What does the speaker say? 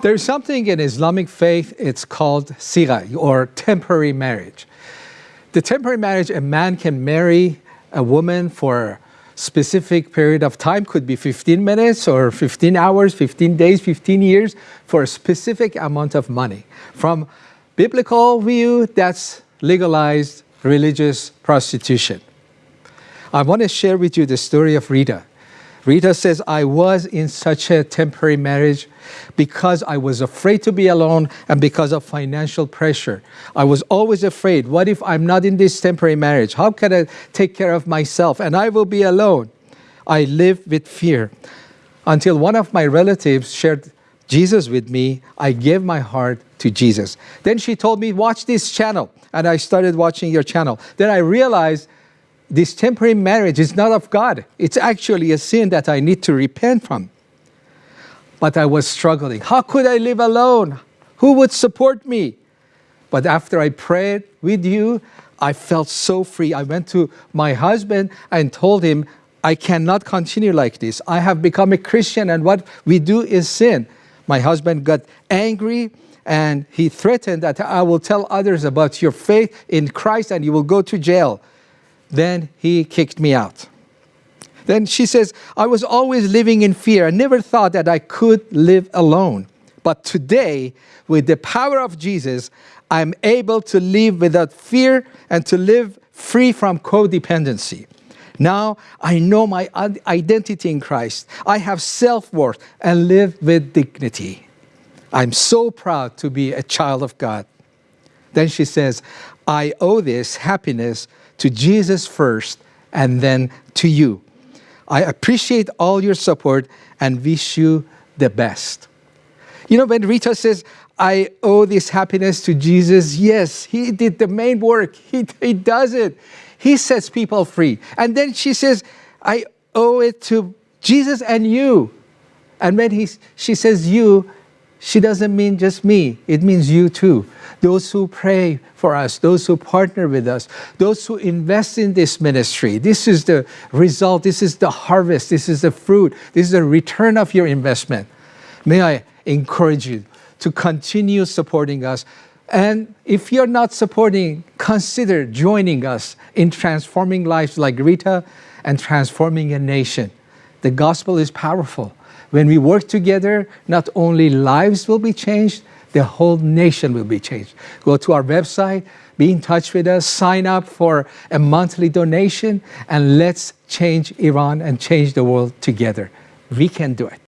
There's something in Islamic faith, it's called sigha, or temporary marriage. The temporary marriage, a man can marry a woman for a specific period of time, could be 15 minutes or 15 hours, 15 days, 15 years, for a specific amount of money. From biblical view, that's legalized religious prostitution. I want to share with you the story of Rita. Rita says, I was in such a temporary marriage because I was afraid to be alone and because of financial pressure. I was always afraid, what if I'm not in this temporary marriage? How can I take care of myself? And I will be alone. I live with fear. Until one of my relatives shared Jesus with me, I gave my heart to Jesus. Then she told me, watch this channel. And I started watching your channel. Then I realized this temporary marriage is not of God. It's actually a sin that I need to repent from. But I was struggling. How could I live alone? Who would support me? But after I prayed with you, I felt so free. I went to my husband and told him, I cannot continue like this. I have become a Christian and what we do is sin. My husband got angry and he threatened that I will tell others about your faith in Christ and you will go to jail. Then he kicked me out. Then she says, I was always living in fear. I never thought that I could live alone. But today, with the power of Jesus, I'm able to live without fear and to live free from codependency. Now I know my identity in Christ. I have self-worth and live with dignity. I'm so proud to be a child of God. Then she says, I owe this happiness to Jesus first and then to you. I appreciate all your support and wish you the best. You know, when Rita says, I owe this happiness to Jesus, yes, he did the main work. He, he does it. He sets people free. And then she says, I owe it to Jesus and you. And when he, she says you, she doesn't mean just me, it means you too. Those who pray for us, those who partner with us, those who invest in this ministry. This is the result, this is the harvest, this is the fruit, this is the return of your investment. May I encourage you to continue supporting us. And if you're not supporting, consider joining us in transforming lives like Rita and transforming a nation. The gospel is powerful. When we work together, not only lives will be changed, the whole nation will be changed. Go to our website, be in touch with us, sign up for a monthly donation, and let's change Iran and change the world together. We can do it.